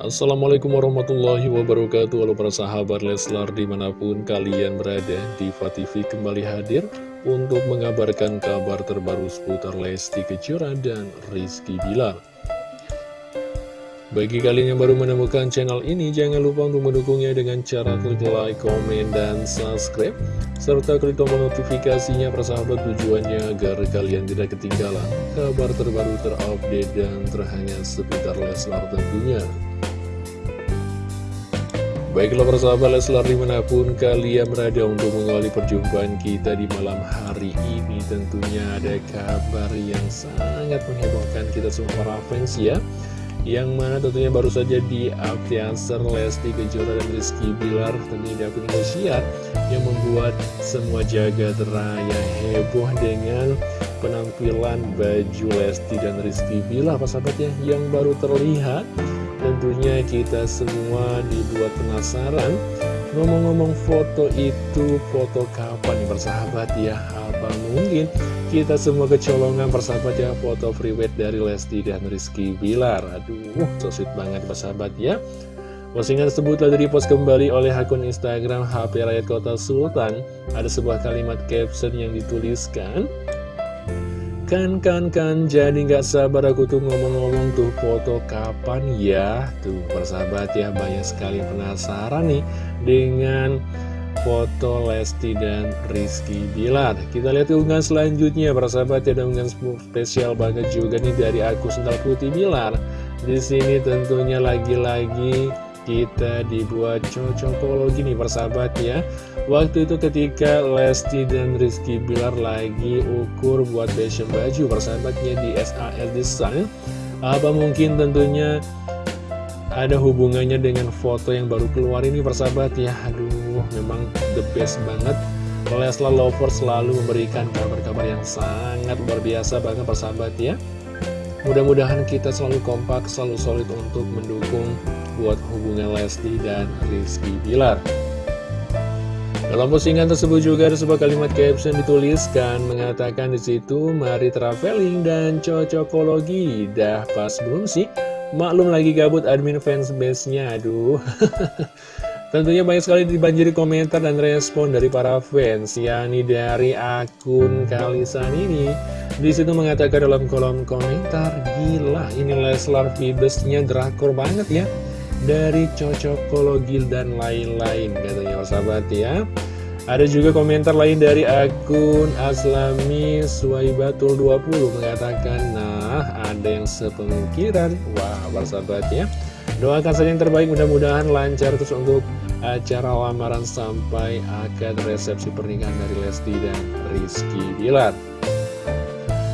Assalamualaikum warahmatullahi wabarakatuh. Halo para sahabat Leslar di mana pun kalian berada Diva TV kembali hadir Untuk mengabarkan kabar terbaru seputar Lesti Kejora dan Rizky Bilar. Bagi kalian yang baru menemukan channel ini Jangan lupa untuk mendukungnya dengan cara klik like, komen, dan subscribe Serta klik tombol notifikasinya persahabat tujuannya agar kalian tidak ketinggalan Kabar terbaru terupdate dan terhangat seputar Leslar tentunya Baiklah persahabat Leslar di mana pun kalian berada untuk mengawali perjumpaan kita di malam hari ini. Tentunya ada kabar yang sangat menghebohkan kita semua para fans ya. Yang mana tentunya baru saja di Aptiaser Lesti Kejora dan Rizky Bilar. Tentunya di akun Indosiar Yang membuat semua jagat raya heboh dengan penampilan baju Lesti dan Rizky Bilar Persahabat ya yang baru terlihat Tentunya kita semua dibuat penasaran. Ngomong-ngomong foto itu foto kapan nih persahabat ya? Apa mungkin kita semua kecolongan persahabat ya? Foto freeweight dari Lesti dan Rizky Bilar. Aduh so sweet banget persahabat ya. Postingan tersebut telah direpost kembali oleh akun Instagram HP Rakyat Kota Sultan. Ada sebuah kalimat caption yang dituliskan Kan, kan, kan, jadi nggak sabar aku tuh ngomong-ngomong tuh foto kapan ya? Tuh persahabat ya, banyak sekali penasaran nih dengan foto Lesti dan Rizky Bilar. Kita lihat unggahan selanjutnya persahabat ya, ada spesial banget juga nih dari aku Sendal Putih Bilar. Di sini tentunya lagi-lagi kita dibuat cocokologi nih persahabat ya. Waktu itu ketika Lesti dan Rizky Bilar lagi ukur buat fashion baju persahabatnya di SAL Design Apa mungkin tentunya ada hubungannya dengan foto yang baru keluar ini persahabat ya? Aduh memang the best banget. Leslar Lover selalu memberikan kabar-kabar yang sangat luar biasa banget persahabat ya. Mudah-mudahan kita selalu kompak, selalu solid untuk mendukung buat hubungan Lesti dan Rizky Bilar. Dalam postingan tersebut juga ada sebuah kalimat caption dituliskan mengatakan di situ mari traveling dan cocokologi. Dah pas belum sih? Maklum lagi gabut admin fans base-nya. Aduh. Tentunya banyak sekali dibanjiri komentar dan respon dari para fans, yakni dari akun Kalisan ini. Di situ mengatakan dalam kolom komentar, gila ini Leslar Vibesnya drakor banget ya. Dari cocokologi dan lain-lain katanya sahabat ya. Ada juga komentar lain dari akun Aslami Suwaibatul 20 mengatakan, nah ada yang sepemikiran. Wah, sahabat ya. Doakan saja yang terbaik, mudah-mudahan lancar terus untuk acara lamaran sampai akad resepsi pernikahan dari Lesti dan Rizky Bilar.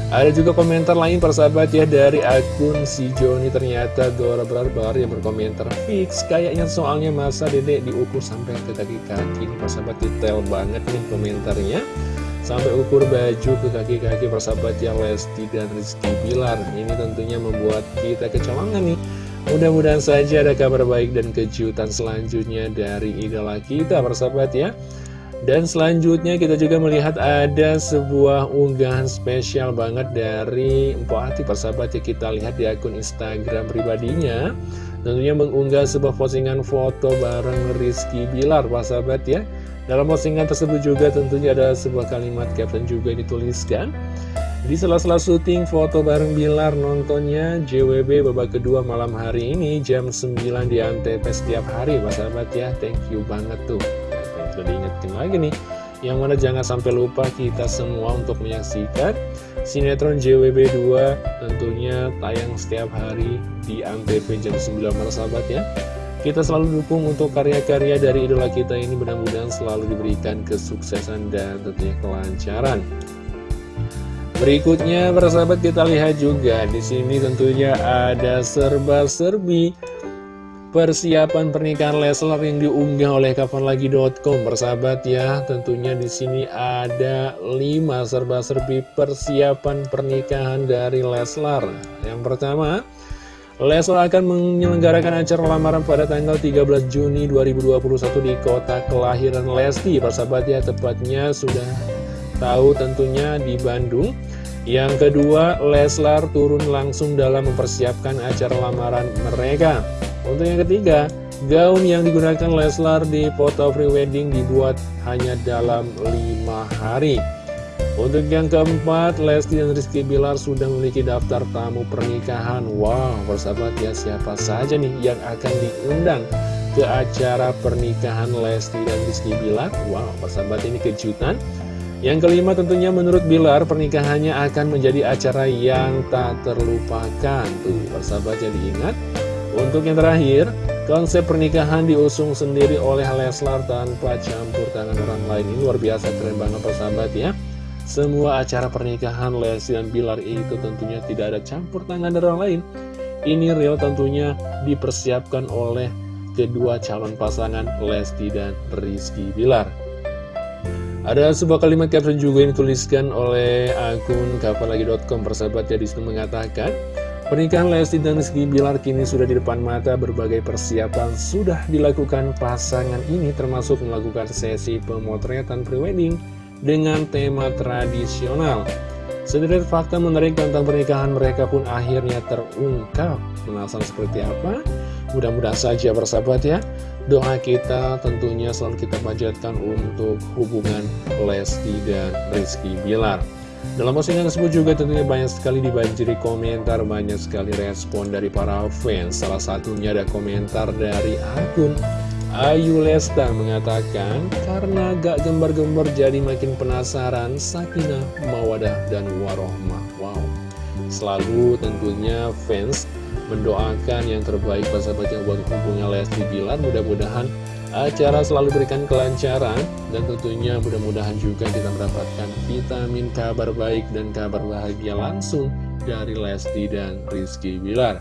Ada juga komentar lain persahabat ya dari akun si Joni. Ternyata Dora Barbar yang berkomentar fix kayaknya soalnya masa dedek diukur sampai ke kaki-kaki ini persahabat detail banget nih komentarnya. Sampai ukur baju ke kaki-kaki persahabat ya Lesti dan Rizky Bilar. Ini tentunya membuat kita kecolongan nih. Mudah-mudahan saja ada kabar baik dan kejutan selanjutnya dari idola kita persahabat ya Dan selanjutnya kita juga melihat ada sebuah unggahan spesial banget dari Mpok Hati persahabat ya Kita lihat di akun Instagram pribadinya. Tentunya mengunggah sebuah postingan foto bareng Rizky Bilar persahabat ya. Dalam postingan tersebut juga tentunya ada sebuah kalimat caption juga dituliskan. Di sela-sela syuting foto bareng Bilar nontonnya JWB babak kedua malam hari ini jam 9 di Antv setiap hari Pak sahabat ya. Thank you banget tuh Sudah diingetin lagi nih. Yang mana jangan sampai lupa kita semua untuk menyaksikan Sinetron JWB 2 tentunya tayang setiap hari di Antv jam 9 malam sahabat ya. Kita selalu dukung untuk karya-karya dari idola kita ini. Mudah-mudahan selalu diberikan kesuksesan dan tentunya kelancaran. Berikutnya persahabat kita lihat juga di sini tentunya ada serba-serbi persiapan pernikahan Leslar yang diunggah oleh kapanlagi.com persahabat ya. Tentunya di sini ada 5 serba-serbi persiapan pernikahan dari Leslar. Yang pertama, Leslar akan menyelenggarakan acara lamaran pada tanggal 13 Juni 2021 di kota kelahiran Lesti. Persahabat ya, tepatnya sudah tahu tentunya di Bandung. Yang kedua, Leslar turun langsung dalam mempersiapkan acara lamaran mereka. Untuk yang ketiga, gaun yang digunakan Leslar di foto prewedding dibuat hanya dalam lima hari. Untuk yang keempat, Lesti dan Rizky Bilar sudah memiliki daftar tamu pernikahan. Wow, bersahabat ya siapa saja nih yang akan diundang ke acara pernikahan Lesti dan Rizky Bilar? Wow, bersahabat ini kejutan. Yang kelima tentunya menurut Bilar pernikahannya akan menjadi acara yang tak terlupakan. Tuh, bersahabat jadi ingat. Untuk yang terakhir, konsep pernikahan diusung sendiri oleh Leslar tanpa campur tangan orang lain. Ini luar biasa keren banget persahabat ya. Semua acara pernikahan Lesti dan Bilar itu tentunya tidak ada campur tangan orang lain. Ini real tentunya dipersiapkan oleh kedua calon pasangan Lesti dan Rizky Bilar. Ada sebuah kalimat caption juga yang dituliskan oleh akun kapanlagi.com persahabatnya di situ mengatakan Pernikahan Lesti dan Rizky Bilar kini sudah di depan mata berbagai persiapan sudah dilakukan pasangan ini termasuk melakukan sesi pemotretan prewedding dengan tema tradisional. Sederet fakta menarik tentang pernikahan mereka pun akhirnya terungkap. Penasaran seperti apa? Mudah-mudahan saja bersahabat ya. Doa kita tentunya selalu kita panjatkan untuk hubungan Lesti dan Rizky Bilar. Dalam postingan tersebut juga tentunya banyak sekali dibanjiri komentar, banyak sekali respon dari para fans. Salah satunya ada komentar dari akun Ayu Lesta mengatakan, karena gak gembar-gembar jadi makin penasaran, Sakinah, Mawadah, dan Warohmah. Wow, selalu tentunya fans mendoakan yang terbaik sahabat yang buat hubungan Lesti Bilar. Mudah-mudahan acara selalu berikan kelancaran dan tentunya mudah-mudahan juga kita mendapatkan vitamin kabar baik dan kabar bahagia langsung dari Lesti dan Rizky Bilar.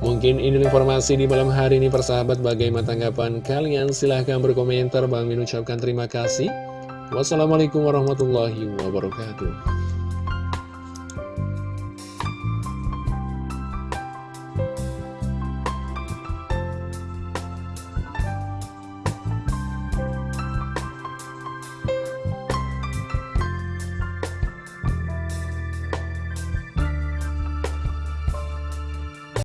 Mungkin ini informasi di malam hari ini persahabat. Bagaimana tanggapan kalian? Silahkan berkomentar. Bang Min ucapkan terima kasih. Wassalamualaikum warahmatullahi wabarakatuh